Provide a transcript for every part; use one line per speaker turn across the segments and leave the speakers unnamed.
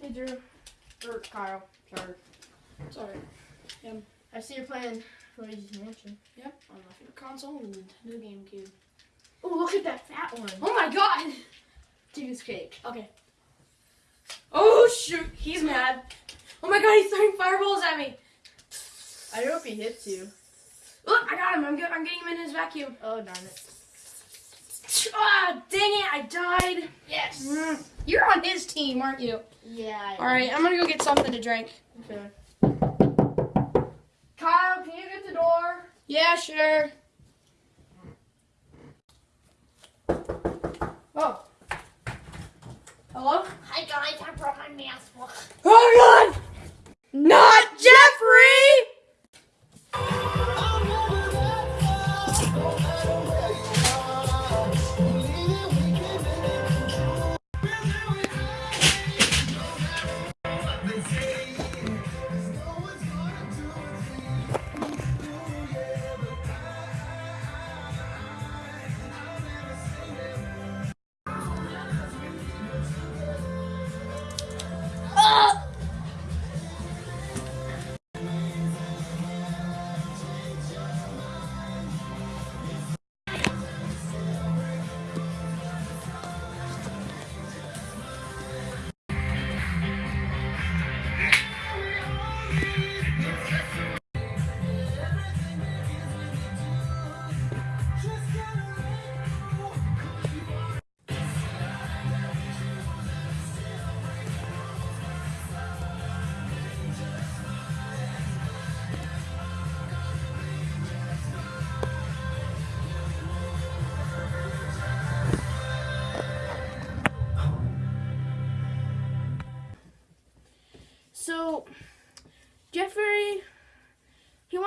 Hey, Drew. Or Kyle. Sorry.
Sorry.
I see you're playing Luigi's Mansion.
Yep, on my favorite console, Nintendo GameCube.
Oh, look at that fat one.
Oh my god!
Chicken cake.
Okay. Oh shoot, he's mad. Oh my god, he's throwing fireballs at me.
I hope he hits you.
Look, I got him. I'm, get, I'm getting him in his vacuum.
Oh, darn it.
Ah, dang it, I died.
Yes.
Mm, You're on his team, aren't you?
Yeah.
All right, I'm gonna go get something to drink.
Okay. Kyle, can you get the door?
Yeah, sure.
Oh.
Hello?
Hi guys, I brought my mask.
Oh god! Not Jeffrey!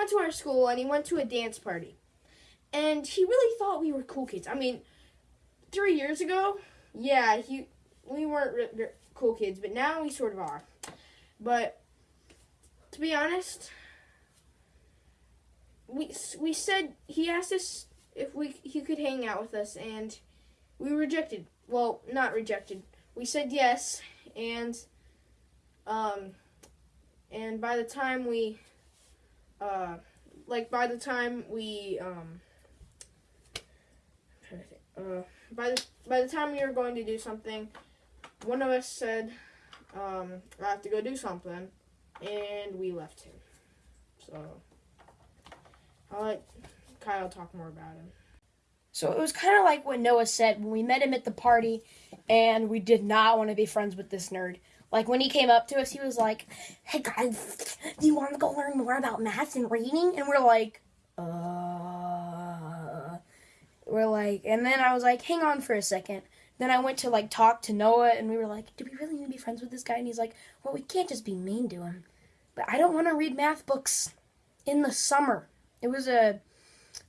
Went to our school and he went to a dance party. And he really thought we were cool kids. I mean, three years ago, yeah, he we weren't re- re- cool kids, but now we sort of are. But to be honest, we we said he asked us if we he could hang out with us, and we rejected. Well, not rejected. We said yes, and um, and by the time we, uh, like by the time we, um, uh, by the by the time we were going to do something, one of us said, um, I have to go do something, and we left him. So, I'll let Kyle talk more about him.
So it was kind of like what Noah said when we met him at the party, and we did not want to be friends with this nerd. Like when he came up to us, he was like, "Hey guys, do you want to go learn more about math and reading?" And we're like, "Uh." We're like, and then I was like, "Hang on for a second. Then I went to like talk to Noah, and we were like, "Do we really need to be friends with this guy?" And he's like, "Well, we can't just be mean to him." But I don't want to read math books in the summer. It was a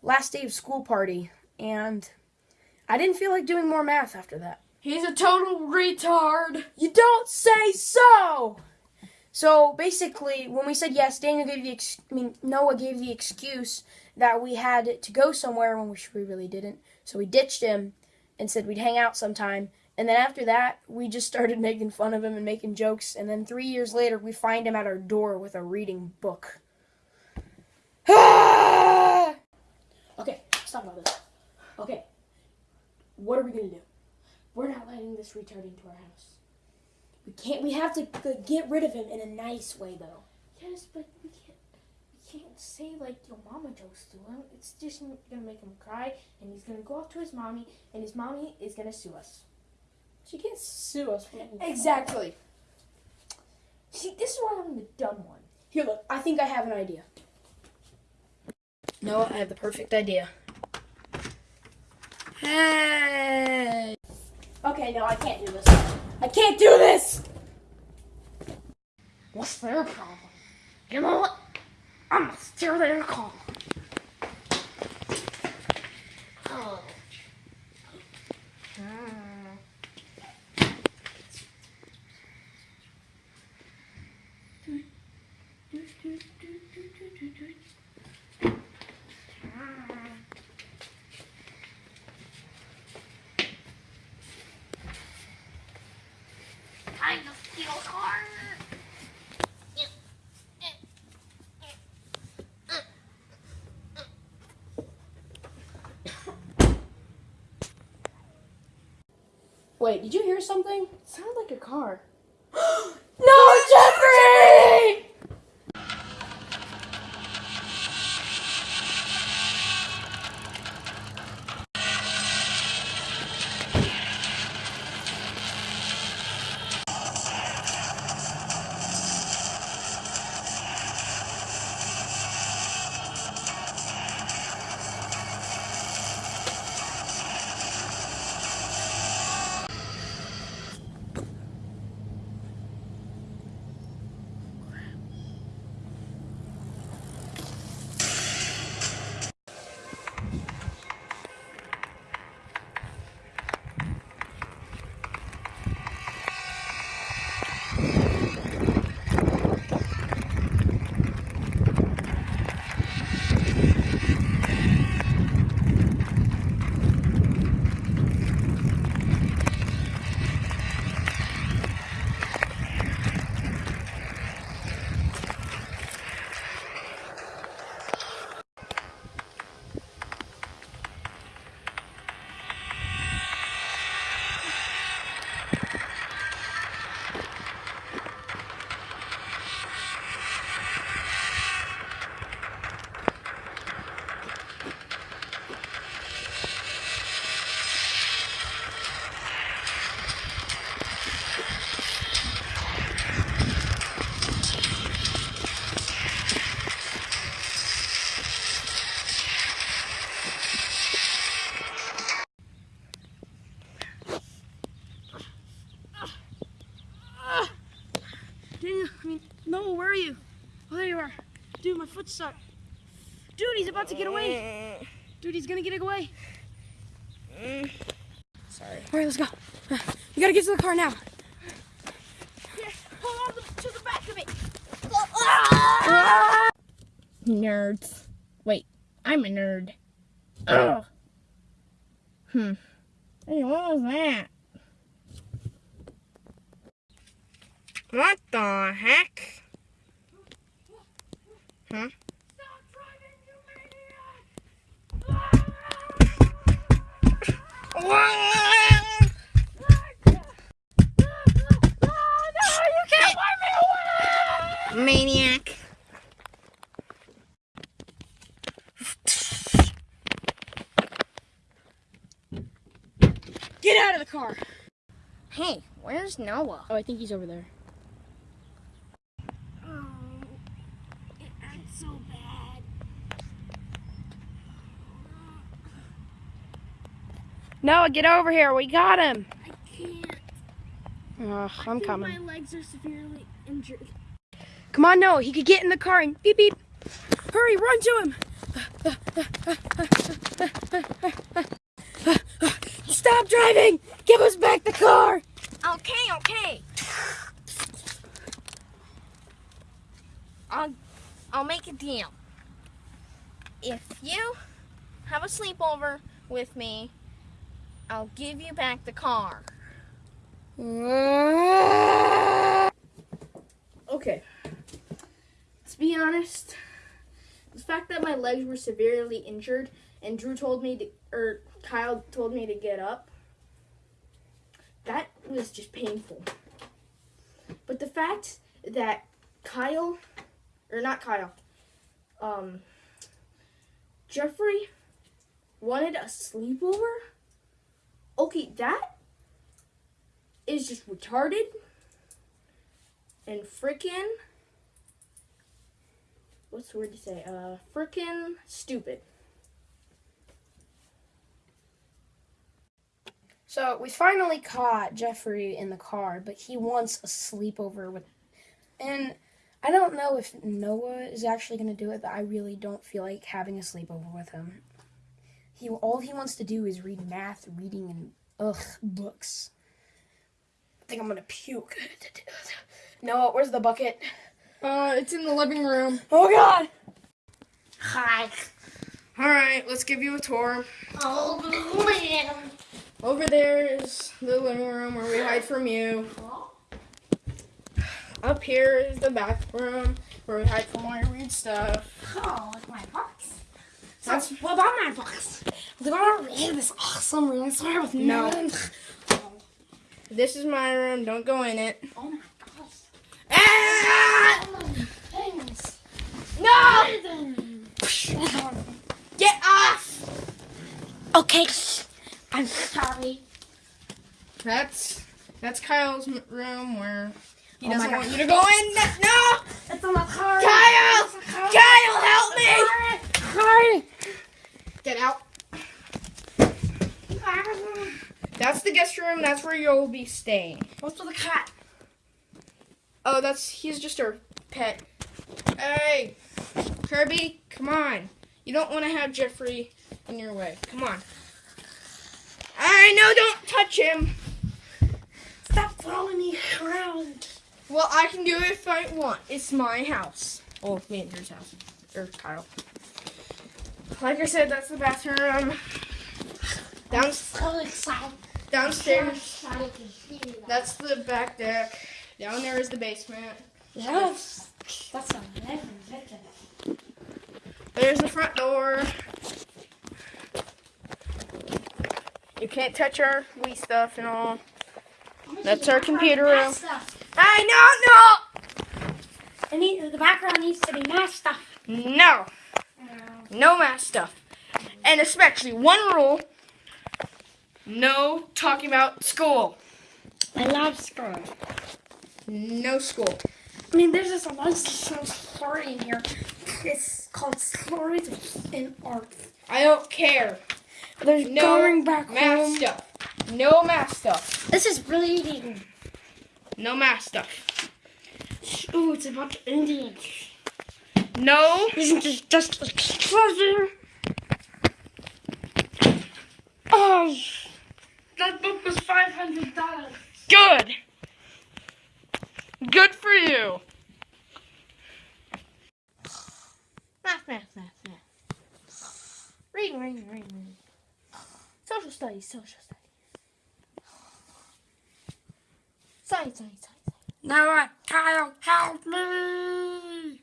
last day of school party, and I didn't feel like doing more math after that.
He's a total retard.
You don't say so. So basically, when we said yes, Daniel gave the ex- I mean Noah gave the excuse that we had to go somewhere when we we really didn't. So we ditched him and said we'd hang out sometime. And then after that, we just started making fun of him and making jokes. And then three years later, we find him at our door with a reading book. okay, let's talk about this. Okay, what are we gonna do? We're not letting this retard into our house. We can't. We have to get rid of him in a nice way, though.
Yes, but we can't. We can't say like your mama jokes to him. It's just gonna make him cry, and he's gonna go off to his mommy, and his mommy is gonna sue us.
She can't sue us. For
Exactly. See, this is why I'm the dumb one.
Here, look. I think I have an idea. No, I have the perfect idea. Hey. Okay, no, I can't do this. I can't do this.
What's their problem? You know what? I'm gonna steer their car.
Wait, did you hear something?
It sounded like a car.
Dude, he's about to get away. Dude, he's gonna get away.
Sorry.
All right, let's go. We gotta get to the car now.
Here, hold on to the back of it.
Nerds. Wait, I'm a nerd. Ugh. Hmm. Hey, what was that? What the heck? Huh?
Stop driving, you maniac!
Maniac.
Get out of the car.
Hey, where's Noah?
Oh, I think he's over there.
Oh, it hurts so bad.
Noah, get over here. We got him.
I can't.
Ugh,
I
I'm
think
coming.
My legs are severely injured.
Come on, Noah. He could get in the car and beep beep. Hurry, run to him. Stop driving. Give us back the car.
Okay, okay. I'll I'll make a deal. If you have a sleepover with me, I'll give you back the car. Okay. To be honest, the fact that my legs were severely injured and Drew told me to, or Kyle told me to get up, that was just painful. But the fact that Kyle, or not Kyle, um, Jeffrey wanted a sleepover, okay, that is just retarded and frickin' what's the word to say? Uh, frickin' stupid.
So we finally caught Jeffrey in the car, but he wants a sleepover with. And I don't know if Noah is actually going to do it, but I really don't feel like having a sleepover with him. He all he wants to do is read math, reading, and ugh books. I think I'm gonna puke. Noah, where's the bucket?
Uh, it's in the living room.
Oh God!
Hi.
All right, let's give you a tour.
Oh, man.
Over there is the living room where we hide from you. Up here is the bathroom where we hide from all your weird stuff.
Oh, look at my box.
That's
What about my box? We're gonna read this awesome reading story with
No.
Nan.
This is my room. Don't go in it.
Oh my gosh.
Ah!
Oh my goodness.
Get off!
Okay. I'm sorry.
That's that's Kyle's room where he
Oh
doesn't want you to go in. No!
It's on my car.
Kyle! Kyle, help me!
Sorry.
Get out. That's the guest room. That's where you'll be staying.
What's with the cat?
Oh, that's he's just our pet. Hey, Kirby, come on. You don't want to have Jeffrey in your way. Come on. I know. Don't touch him.
Stop following me around.
Well, I can do it if I want. It's my house. Oh, Andrew's house. Or Kyle. Like I said, that's the bathroom. Down,
So excited.
downstairs,
excited hear that.
that's the back deck. Down there is the basement.
Yes. That's a.
There's the front door. You can't touch our Wii stuff and all. That's our computer room. I know,
It need, the background needs to be my stuff.
no, no, no math stuff, and especially one rule: no talking about school.
I love school.
No school.
I mean, there's just a lot of one story in here. It's called Stories in Art.
I don't care.
There's
No
going back
math
home.
stuff. No math stuff.
This is reading.
No math stuff.
Oh, it's about Indians.
No.
Isn't this just a treasure? Oh, that book was five hundred dollars.
Good. Good for you. Math, math, math, math. Reading, reading, reading, reading. Social studies, social studies. Science, science, science.
Now, uh, Kyle, help me!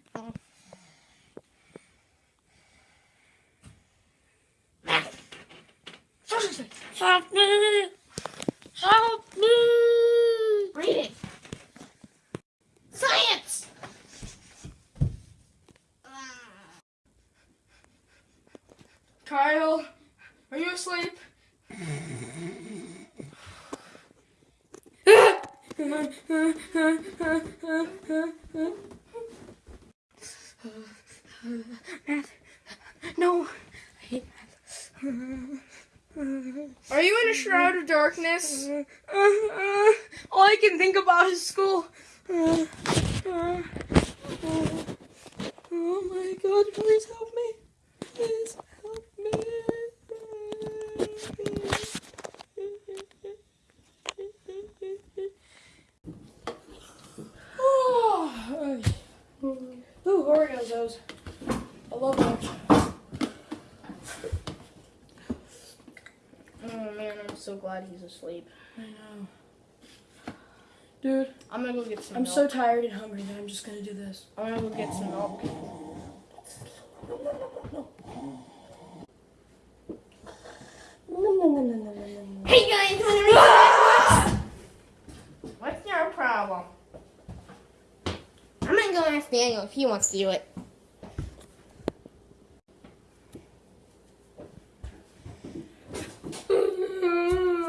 Social studies.
Help me! Help me!
Reading. Science. Kyle, are you asleep?
No. I hate math.
Are you in a shroud of darkness?
all I can think about is school. oh my god, please help me. sleep. I know. Dude.
I'm gonna go get some
I'm
milk.
so tired and hungry that I'm just gonna do this.
I'm gonna go get some milk. Hey guys, What's your problem? I'm gonna go ask Daniel if he wants to do it. Mm-hmm.